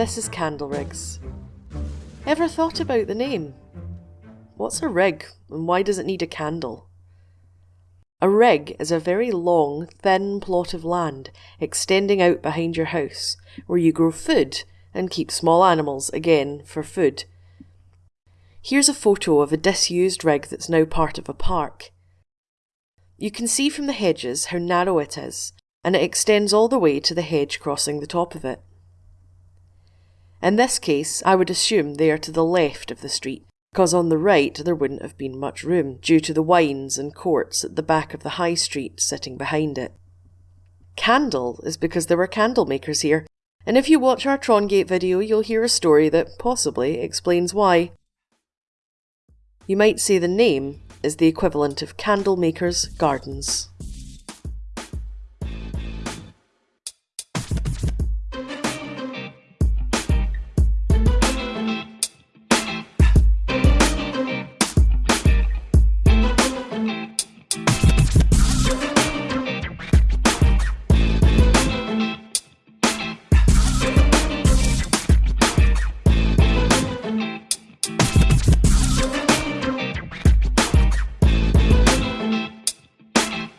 This is Candleriggs. Ever thought about the name? What's a rig and why does it need a candle? A rig is a very long, thin plot of land extending out behind your house where you grow food and keep small animals, again, for food. Here's a photo of a disused rig that's now part of a park. You can see from the hedges how narrow it is, and it extends all the way to the hedge crossing the top of it. In this case, I would assume they are to the left of the street, because on the right there wouldn't have been much room due to the wynds and courts at the back of the high street sitting behind it. Candle is because there were candle makers here, and if you watch our Trongate video, you'll hear a story that possibly explains why. You might say the name is the equivalent of Candle Makers Gardens.